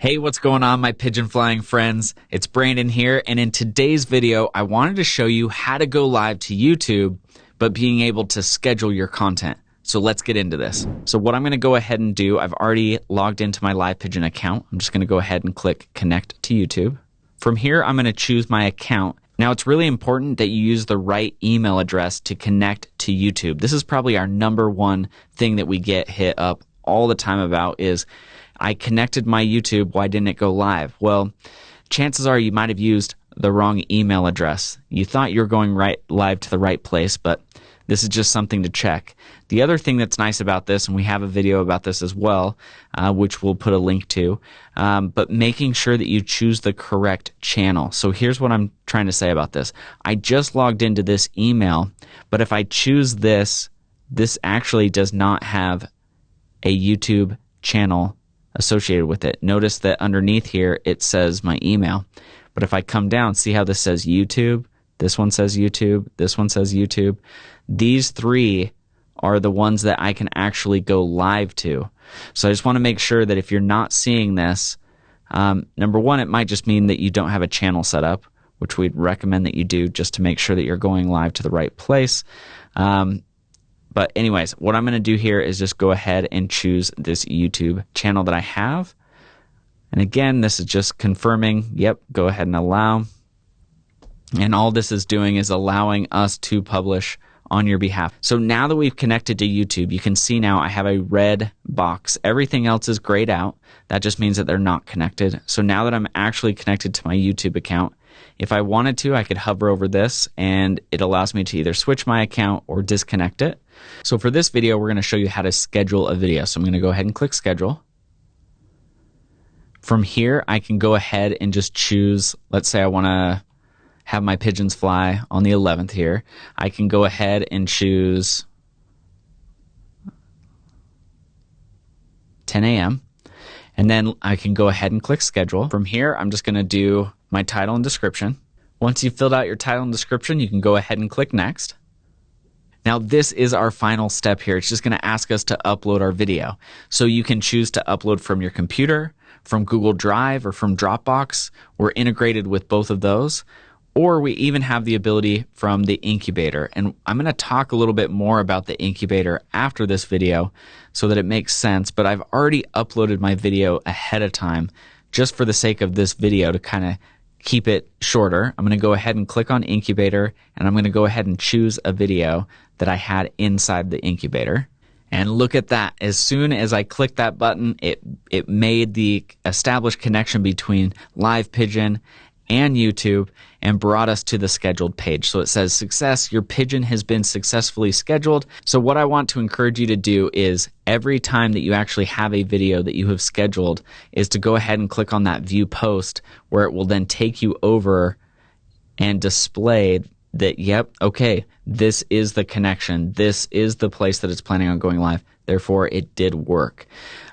Hey, what's going on, my pigeon flying friends? It's Brandon here, and in today's video, I wanted to show you how to go live to YouTube, but being able to schedule your content. So let's get into this. So what I'm going to go ahead and do, I've already logged into my Live Pigeon account. I'm just going to go ahead and click connect to YouTube. From here, I'm going to choose my account. Now, it's really important that you use the right email address to connect to YouTube. This is probably our number one thing that we get hit up all the time about is I connected my YouTube. Why didn't it go live? Well, chances are you might have used the wrong email address. You thought you were going right live to the right place, but this is just something to check. The other thing that's nice about this, and we have a video about this as well, uh, which we'll put a link to, um, but making sure that you choose the correct channel. So here's what I'm trying to say about this. I just logged into this email, but if I choose this, this actually does not have a YouTube channel associated with it. Notice that underneath here it says my email. But if I come down, see how this says YouTube? This one says YouTube. This one says YouTube. These three are the ones that I can actually go live to. So I just want to make sure that if you're not seeing this, um, number one, it might just mean that you don't have a channel set up, which we'd recommend that you do just to make sure that you're going live to the right place. Um, but anyways, what I'm going to do here is just go ahead and choose this YouTube channel that I have. And again, this is just confirming, yep, go ahead and allow. And all this is doing is allowing us to publish on your behalf. So now that we've connected to YouTube, you can see now I have a red box. Everything else is grayed out. That just means that they're not connected. So now that I'm actually connected to my YouTube account, if I wanted to, I could hover over this and it allows me to either switch my account or disconnect it. So for this video, we're going to show you how to schedule a video. So I'm going to go ahead and click schedule. From here, I can go ahead and just choose, let's say I want to have my pigeons fly on the 11th here. I can go ahead and choose 10 a.m. And then I can go ahead and click schedule. From here, I'm just going to do my title and description. Once you've filled out your title and description, you can go ahead and click next. Now, this is our final step here. It's just going to ask us to upload our video. So you can choose to upload from your computer, from Google Drive, or from Dropbox. We're integrated with both of those. Or we even have the ability from the incubator. And I'm going to talk a little bit more about the incubator after this video so that it makes sense. But I've already uploaded my video ahead of time just for the sake of this video to kind of keep it shorter. I'm going to go ahead and click on incubator and I'm going to go ahead and choose a video that I had inside the incubator. And look at that. As soon as I clicked that button, it, it made the established connection between Live Pigeon and YouTube and brought us to the scheduled page. So it says, Success, your pigeon has been successfully scheduled. So, what I want to encourage you to do is every time that you actually have a video that you have scheduled, is to go ahead and click on that view post where it will then take you over and display that, yep, okay, this is the connection. This is the place that it's planning on going live. Therefore, it did work.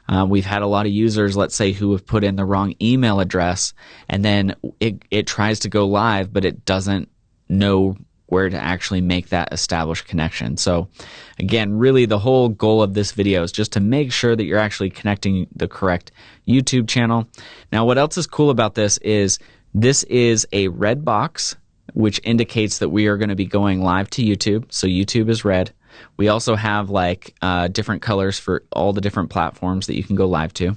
Uh, we've had a lot of users, let's say, who have put in the wrong email address and then it, it tries to go live, but it doesn't know where to actually make that established connection. So again, really the whole goal of this video is just to make sure that you're actually connecting the correct YouTube channel. Now, what else is cool about this is this is a red box, which indicates that we are going to be going live to YouTube. So YouTube is red. We also have like uh, different colors for all the different platforms that you can go live to.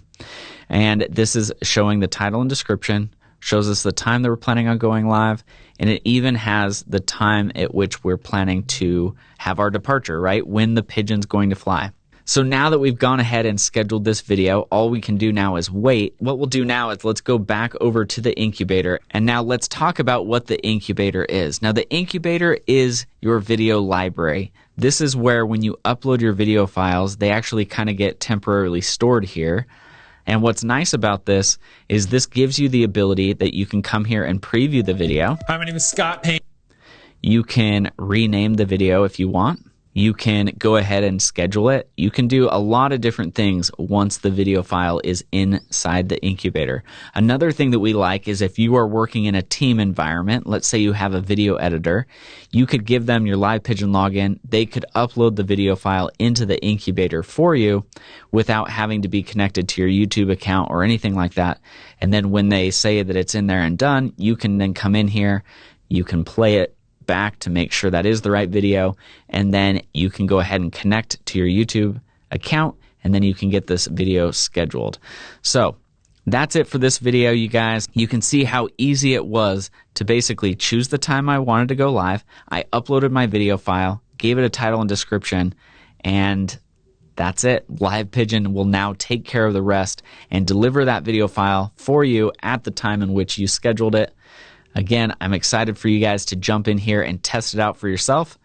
And this is showing the title and description, shows us the time that we're planning on going live, and it even has the time at which we're planning to have our departure, right? When the pigeon's going to fly. So now that we've gone ahead and scheduled this video, all we can do now is wait. What we'll do now is let's go back over to the incubator and now let's talk about what the incubator is. Now the incubator is your video library. This is where when you upload your video files, they actually kind of get temporarily stored here. And what's nice about this is this gives you the ability that you can come here and preview the video. Hi, my name is Scott Payne. You can rename the video if you want. You can go ahead and schedule it. You can do a lot of different things once the video file is inside the incubator. Another thing that we like is if you are working in a team environment, let's say you have a video editor, you could give them your live pigeon login. They could upload the video file into the incubator for you without having to be connected to your YouTube account or anything like that. And then when they say that it's in there and done, you can then come in here, you can play it back to make sure that is the right video. And then you can go ahead and connect to your YouTube account and then you can get this video scheduled. So that's it for this video, you guys. You can see how easy it was to basically choose the time I wanted to go live. I uploaded my video file, gave it a title and description, and that's it. Live Pigeon will now take care of the rest and deliver that video file for you at the time in which you scheduled it. Again, I'm excited for you guys to jump in here and test it out for yourself.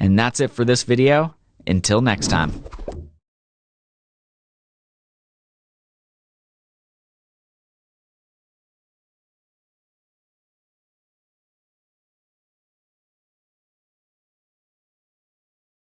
And that's it for this video. Until next time.